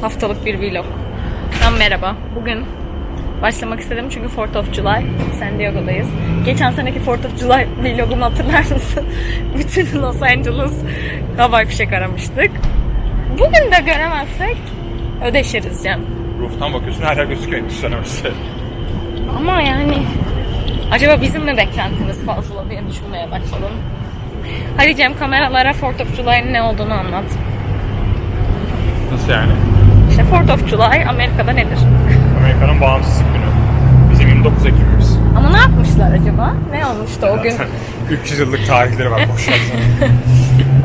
haftalık bir vlog. Ben merhaba. Bugün başlamak istedim çünkü 4th of July San Diego'dayız. Geçen seneki 4th of July vlogumu hatırlar mısın? Bütün Los Angeles havai fişek aramıştık. Bugün de göremezsek ödeşiriz Cem. Roof'tan bakıyorsun her yer gözüküyor endüstri Ama yani acaba bizim mi beklentimiz fazla diye düşünmeye başladım. Hadi Cem kameralara 4th of July'ın ne olduğunu anlat. Nasıl yani? İşte 4th of July Amerika'da nedir? Amerika'nın bağımsızlık günü. Bizim 29 Ekim'imiz. Ama ne yapmışlar acaba? Ne olmuştu o gün? 300 yıllık tarihleri var boşver.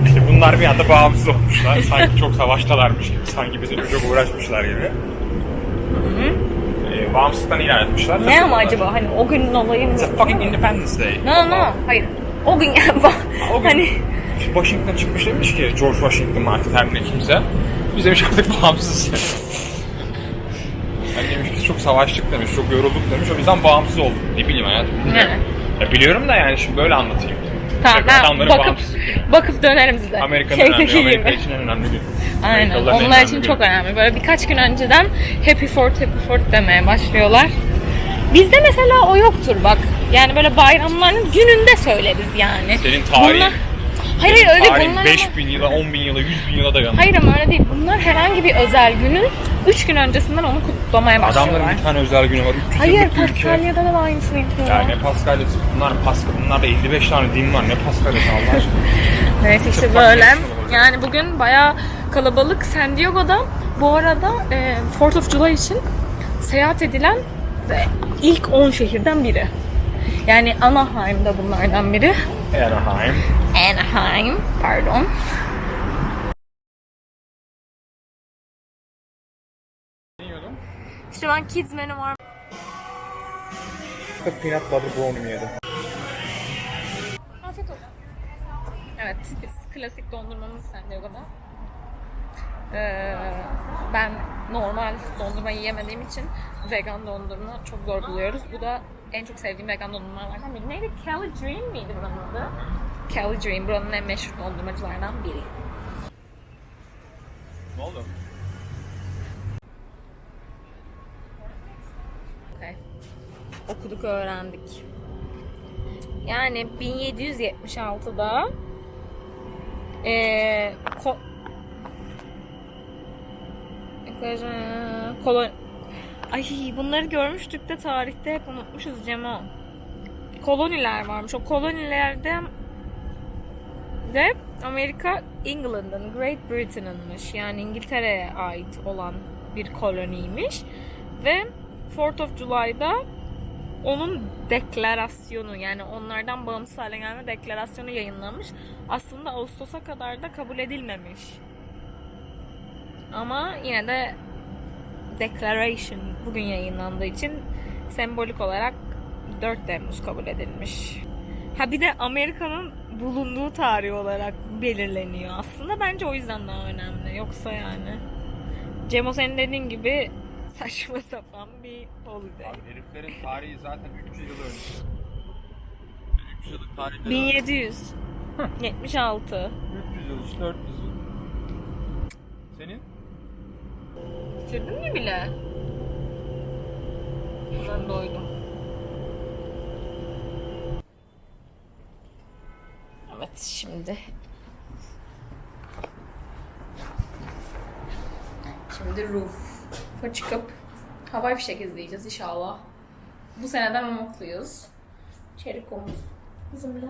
İşte bunlar bir anda bağımsız olmuşlar. Sanki çok savaştalarmış gibi. Sanki bizim çok uğraşmışlar gibi. Ee, bağımsızlıktan ilan etmişler. Ne ama acaba? Hani o günün olayı mı? It's a fucking Independence Day. No no. Hayır. O gün yani. O gün Hani Washington çıkmış demiş ki George Washington artık her ne kimse. Biz demiş artık bağımsızız. Yani demiş biz çok savaştık demiş, çok yorulduk demiş. O yüzden bağımsız olduk. Ne bileyim hayatım. ne? Ya biliyorum da yani şimdi böyle anlatayım. Tamam Şey, adamların bakıp bağımsızlık günü. bakıp dönerim size. Amerika'nın Şeydeki önemli, Amerika gibi. için en önemli gün. Aynen. Onlar önemli için çok önemli. Böyle birkaç gün önceden Happy Fourth, Happy Fourth demeye başlıyorlar. Bizde mesela o yoktur bak. Yani böyle bayramların gününde söyleriz yani. Senin tarihin- Bunlar... Hayır hayır öyle Tarihin bunlar. 5000 yıla, 10 bin yıla, 100 bin yıla dayanıyor. Hayır ama öyle değil. Bunlar herhangi bir özel günün 3 gün öncesinden onu kutlamaya başlıyorlar. Adamların bir tane özel günü var. 300 Hayır. Paskalya'da da aynısını yapıyorlar. Ya ne Paskalya'sı? Bunlar Paska, bunlarda 55 tane din var. Ne Paskalya'sı Allah aşkına? Neyse işte Çok böyle. şey Yani bugün bayağı kalabalık. San Diego'da bu arada e, 4th of July için seyahat edilen ve ilk 10 şehirden biri. Yani Anaheim da bunlardan biri. Anaheim. Anaheim, pardon. İşte ben kids menü var. Peanut butter brownie yedim. Afiyet olsun. Evet, biz klasik dondurmamız San Diego'da. Ee, ben normal dondurma yiyemediğim için vegan dondurma çok zor buluyoruz. Bu da en çok sevdiğim vegan dondurmalardan biri. Neydi? Cali Dream miydi buranın adı? Cali Dream buranın en meşhur dondurmacılardan biri. Ne oldu? Okay. Okuduk, öğrendik. Yani 1776'da eee ko kolon Ay bunları görmüştük de tarihte hep unutmuşuz Cemo. Koloniler varmış. O kolonilerden de Amerika England'ın, Great Britain'ınmış. Yani İngiltere'ye ait olan bir koloniymiş. Ve 4th of July'da onun deklarasyonu yani onlardan bağımsız hale gelme deklarasyonu yayınlanmış. Aslında Ağustos'a kadar da kabul edilmemiş. Ama yine de Declaration bugün yayınlandığı için sembolik olarak 4 Temmuz kabul edilmiş. Ha bir de Amerika'nın bulunduğu tarih olarak belirleniyor. Aslında bence o yüzden daha önemli. Yoksa yani. Cemo senin dediğin gibi saçma sapan bir holiday. Abi heriflerin tarihi zaten 300 yıl önce. 300 yıllık tarihleri 1700. 76. 300 yıl işte 400 yıl. Senin? Bitirdin mi bile? Ben doydum. Evet şimdi. Şimdi roof'a çıkıp havai fişek izleyeceğiz inşallah. Bu seneden umutluyuz. Çerikomuz bizimle.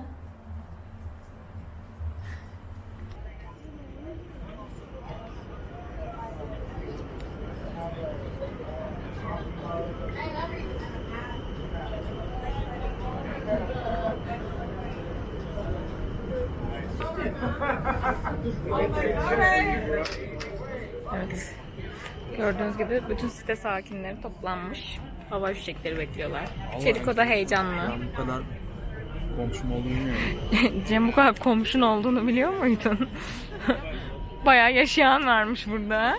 Evet. Gördüğünüz gibi bütün site sakinleri toplanmış. Hava fişekleri bekliyorlar. Çeriko da heyecanlı. Ben bu kadar komşum olduğunu bilmiyorum. Cem bu kadar komşun olduğunu biliyor muydun? Bayağı yaşayan varmış burada.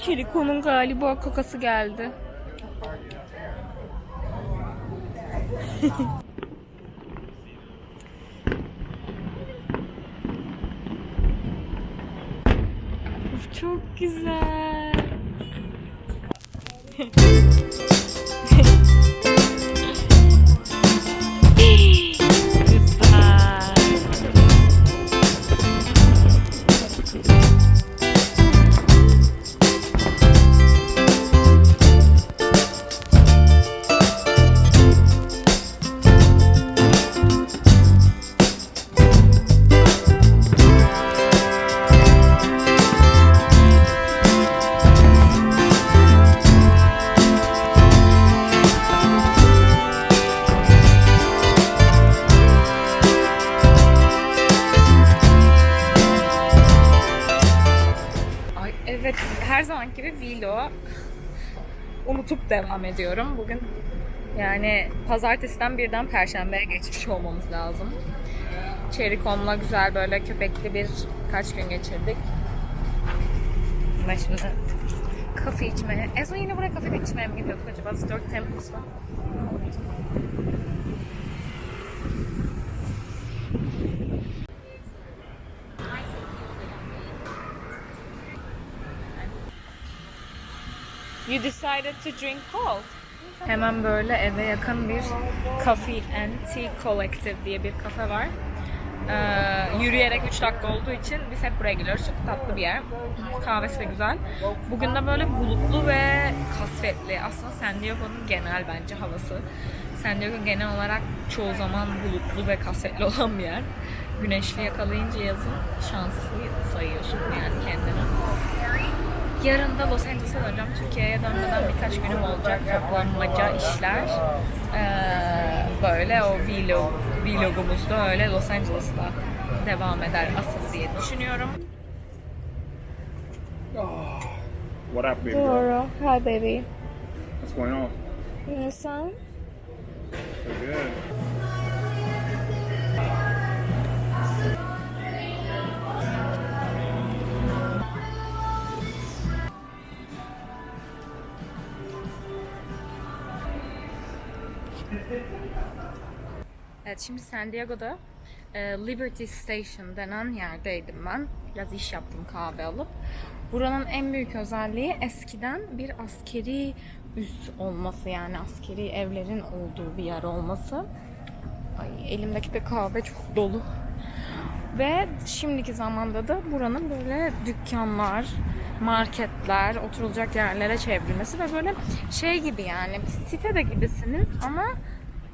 Kiriko'nun galiba kakası geldi. Çok güzel. devam ediyorum. Bugün yani pazartesiden birden perşembeye geçmiş olmamız lazım. Çerikom'la güzel böyle köpekli bir kaç gün geçirdik. Ve şimdi kafe içmeye. En yine buraya kafe içmeye mi gidiyorduk acaba? Dört Temples'la. You decided to drink cold. Hemen böyle eve yakın bir Coffee and Tea Collective diye bir kafe var. Ee, yürüyerek 3 dakika olduğu için biz hep buraya geliyoruz. Çok tatlı bir yer. Kahvesi de güzel. Bugün de böyle bulutlu ve kasvetli. Aslında San Diego'nun genel bence havası. San Diego genel olarak çoğu zaman bulutlu ve kasvetli olan bir yer. Güneşli yakalayınca yazın şanslı sayıyorsun yani kendini. Yarın da Los Angeles'a döneceğim. Türkiye'ye dönmeden birkaç günüm olacak. Toplanmaca işler. Ee, böyle o vlog, vlogumuz da öyle Los Angeles'ta devam eder asıl diye düşünüyorum. What up baby? Doğru. Hi baby. What's going on? Sen? So good. Evet şimdi San Diego'da e, Liberty Station denen yerdeydim ben. Biraz iş yaptım kahve alıp. Buranın en büyük özelliği eskiden bir askeri üs olması yani askeri evlerin olduğu bir yer olması. Ay, elimdeki de kahve çok dolu. Ve şimdiki zamanda da buranın böyle dükkanlar, marketler, oturulacak yerlere çevrilmesi ve böyle şey gibi yani bir sitede gibisiniz ama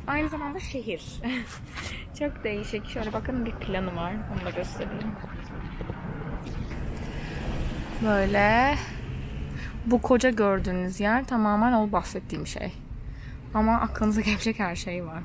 aynı zamanda şehir. Çok değişik. Şöyle bakın bir planı var. Onu da göstereyim. Böyle bu koca gördüğünüz yer tamamen o bahsettiğim şey. Ama aklınıza gelecek her şey var.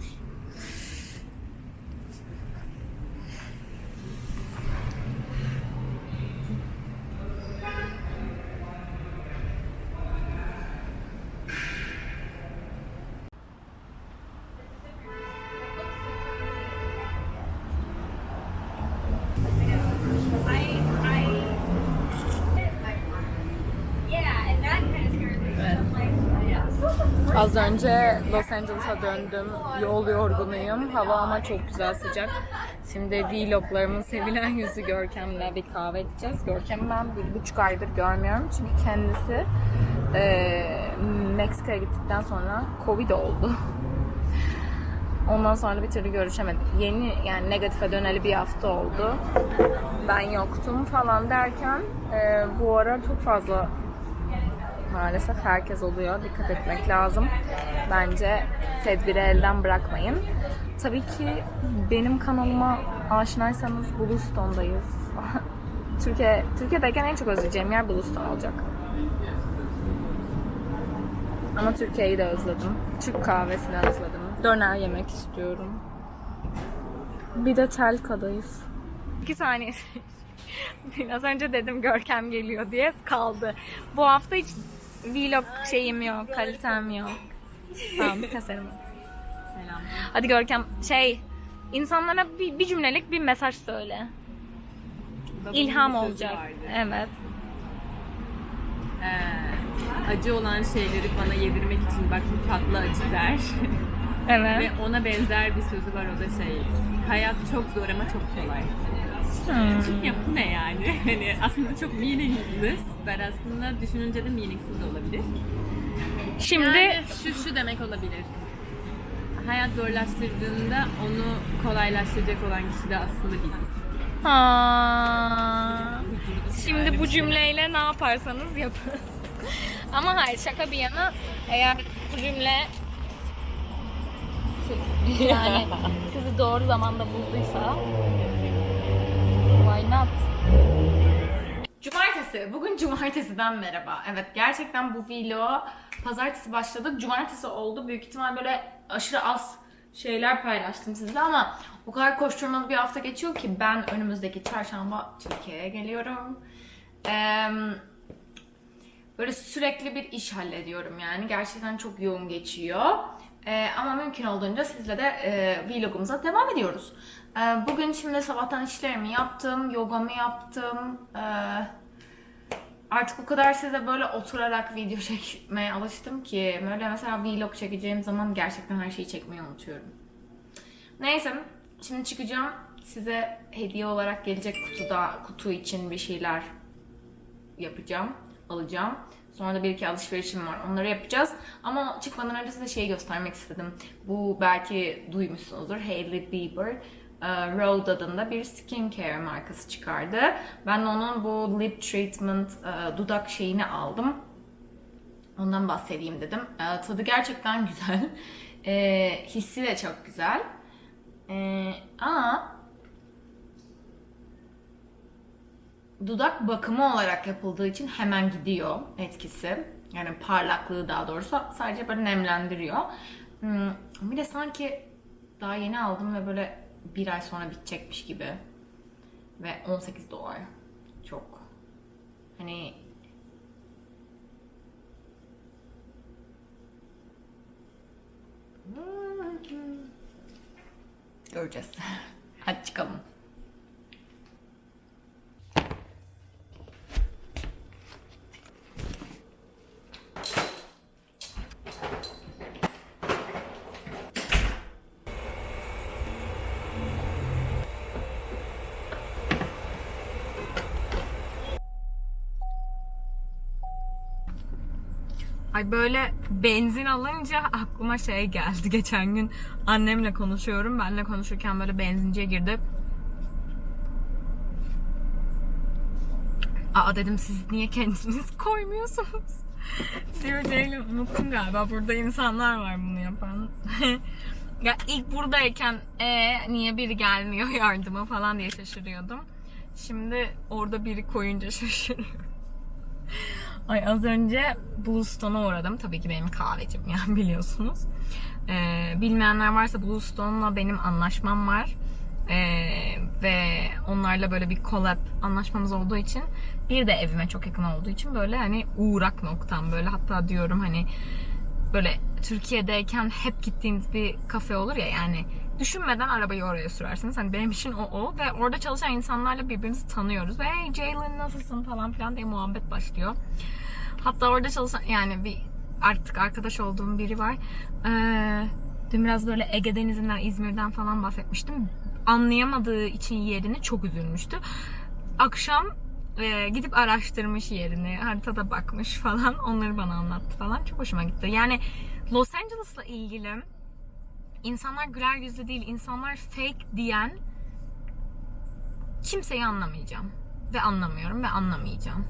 Az önce Los Angeles'a döndüm. Yol yorgunuyum. Hava ama çok güzel sıcak. Şimdi vloglarımın sevilen yüzü Görkem'le bir kahve içeceğiz. Görkem'i ben bir buçuk aydır görmüyorum. Çünkü kendisi eee Meksika'ya gittikten sonra Covid oldu. Ondan sonra bir türlü görüşemedik. Yeni yani negatife döneli bir hafta oldu. Ben yoktum falan derken eee, bu ara çok fazla maalesef herkes oluyor. Dikkat etmek lazım. Bence tedbiri elden bırakmayın. Tabii ki benim kanalıma aşinaysanız Bluestone'dayız. Türkiye, Türkiye'deyken en çok özleyeceğim yer Bluestone olacak. Ama Türkiye'yi de özledim. Türk kahvesini özledim. Döner yemek istiyorum. Bir de Telka'dayız. İki saniye. Biraz önce dedim Görkem geliyor diye kaldı. Bu hafta hiç vlog şeyim yok, kalitem yok. Tamam, keserim. Selam. Hadi Görkem şey insanlara bir, bir cümlelik bir mesaj söyle. Babamın İlham olacak. vardı. Evet. Ee, acı olan şeyleri bana yedirmek için bak bu tatlı acı der. Evet. Ve ona benzer bir sözü var o da şey. Hayat çok zor ama çok kolay. Çünkü ya bu ne yani? Hani aslında çok meaningless. Ben aslında düşününce de meaningful de olabilir. Şimdi Yani şu şu demek olabilir. Hayat zorlaştırdığında onu kolaylaştıracak olan kişi de aslında biziz. Ha. Şimdi yani bu şey. cümleyle ne yaparsanız yapın. Ama hayır şaka bir yana eğer bu cümle yani sizi doğru zamanda bulduysa why not? Cumartesi. Bugün cumartesiden merhaba. Evet gerçekten bu vlog pazartesi başladık. Cumartesi oldu. Büyük ihtimal böyle aşırı az şeyler paylaştım sizle ama o kadar koşturmalı bir hafta geçiyor ki ben önümüzdeki çarşamba Türkiye'ye geliyorum. Eee böyle sürekli bir iş hallediyorum yani. Gerçekten çok yoğun geçiyor. Ee, ama mümkün olduğunca sizle de e, vlogumuza devam ediyoruz. Ee, bugün şimdi sabahtan işlerimi yaptım, yogamı yaptım. Ee, artık o kadar size böyle oturarak video çekmeye alıştım ki böyle mesela vlog çekeceğim zaman gerçekten her şeyi çekmeyi unutuyorum. Neyse, şimdi çıkacağım. Size hediye olarak gelecek kutuda kutu için bir şeyler yapacağım, alacağım. Sonra da bir iki alışverişim var. Onları yapacağız. Ama çıkmadan önce size şeyi göstermek istedim. Bu belki duymuşsunuzdur. Hailey Bieber e, Rode adında bir skincare markası çıkardı. Ben onun bu lip treatment e, dudak şeyini aldım. Ondan bahsedeyim dedim. E, tadı gerçekten güzel. Hissi de çok güzel. Ama dudak bakımı olarak yapıldığı için hemen gidiyor etkisi. Yani parlaklığı daha doğrusu sadece böyle nemlendiriyor. Hmm, bir de sanki daha yeni aldım ve böyle bir ay sonra bitecekmiş gibi. Ve 18 dolar. Çok. Hani Göreceğiz. Hadi çıkalım. Ay böyle benzin alınca aklıma şey geldi. Geçen gün annemle konuşuyorum. Benle konuşurken böyle benzinciye girdi. Aa dedim siz niye kendiniz koymuyorsunuz? Diyor değilim unuttum galiba. Burada insanlar var bunu yapan. ya ilk buradayken e niye biri gelmiyor yardıma falan diye şaşırıyordum. Şimdi orada biri koyunca şaşırıyorum. Ay az önce Bluestone'a uğradım. Tabii ki benim kahvecim yani biliyorsunuz. Ee, bilmeyenler varsa Bluestone'la benim anlaşmam var. Ee, ve onlarla böyle bir collab anlaşmamız olduğu için bir de evime çok yakın olduğu için böyle hani uğrak noktam böyle hatta diyorum hani böyle Türkiye'deyken hep gittiğiniz bir kafe olur ya yani düşünmeden arabayı oraya sürersiniz. Hani benim için o o ve orada çalışan insanlarla birbirimizi tanıyoruz ve hey Jalen nasılsın falan filan diye muhabbet başlıyor. Hatta orada çalışan yani bir artık arkadaş olduğum biri var. Ee, dün biraz böyle Ege Denizi'nden, İzmir'den falan bahsetmiştim. Anlayamadığı için yerini çok üzülmüştü. Akşam e, gidip araştırmış yerini, haritada bakmış falan. Onları bana anlattı falan. Çok hoşuma gitti. Yani Los Angeles'la ilgili insanlar güler yüzlü değil, insanlar fake diyen kimseyi anlamayacağım. Ve anlamıyorum ve anlamayacağım.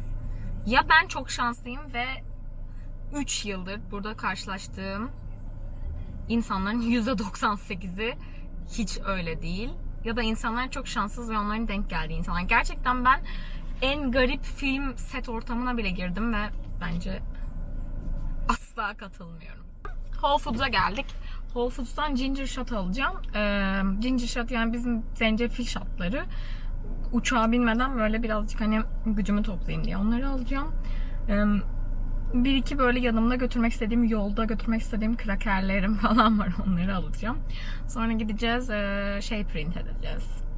Ya ben çok şanslıyım ve 3 yıldır burada karşılaştığım insanların %98'i hiç öyle değil. Ya da insanlar çok şanssız ve onların denk geldiği insanlar. Gerçekten ben en garip film set ortamına bile girdim ve bence asla katılmıyorum. Whole Foods'a geldik. Whole Foods'tan ginger shot alacağım. Ee, ginger shot yani bizim zencefil shotları. Uçağa binmeden böyle birazcık hani gücümü toplayayım diye onları alacağım. Ee, bir iki böyle yanımda götürmek istediğim, yolda götürmek istediğim krakerlerim falan var. Onları alacağım. Sonra gideceğiz ee, şey print edeceğiz.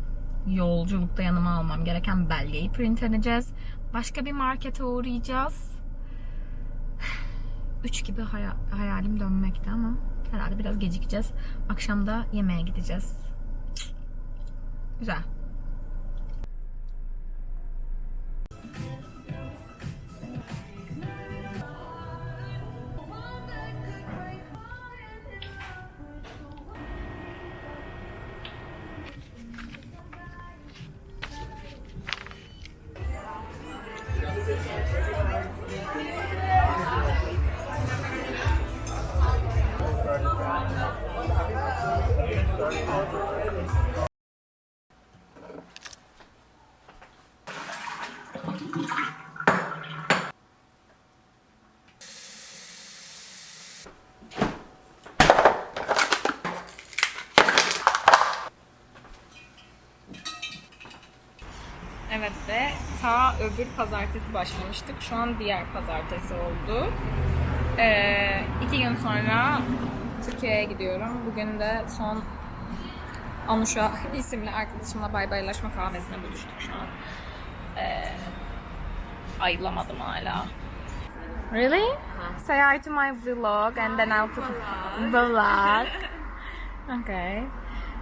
Yolculukta yanıma almam gereken belgeyi print edeceğiz. Başka bir markete uğrayacağız. Üç gibi haya- hayalim dönmekte ama herhalde biraz gecikeceğiz. Akşam da yemeğe gideceğiz. Güzel. Ta öbür pazartesi başlamıştık. Şu an diğer pazartesi oldu. Ee, iki gün sonra Türkiye'ye gidiyorum. Bugün de son Anuşa isimli arkadaşımla bay baylaşma kahvesine buluştuk şu an. Ee, ayrılamadım hala. Really? Say hi to my vlog and then I'll put vlog. Okay.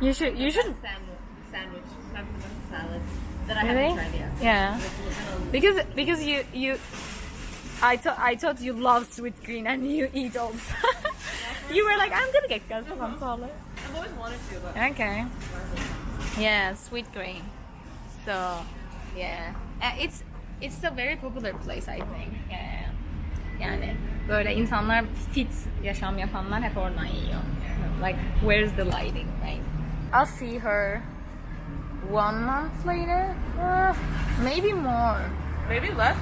You should you should sandwich, sandwich, not salad that I Really? haven't tried yet. Yeah. Because because you you I thought I thought you love sweet green and you eat all you were like, I'm gonna get some salad. I've always wanted to, but Okay. Yeah, sweet green. So yeah, Uh, it's it's a very popular place I think. Uh, yeah. Yani uh, böyle insanlar fit yaşam yapanlar hep oradan yiyor. Um, like where's the lighting, right? I'll see her one month later. Uh, maybe more. maybe less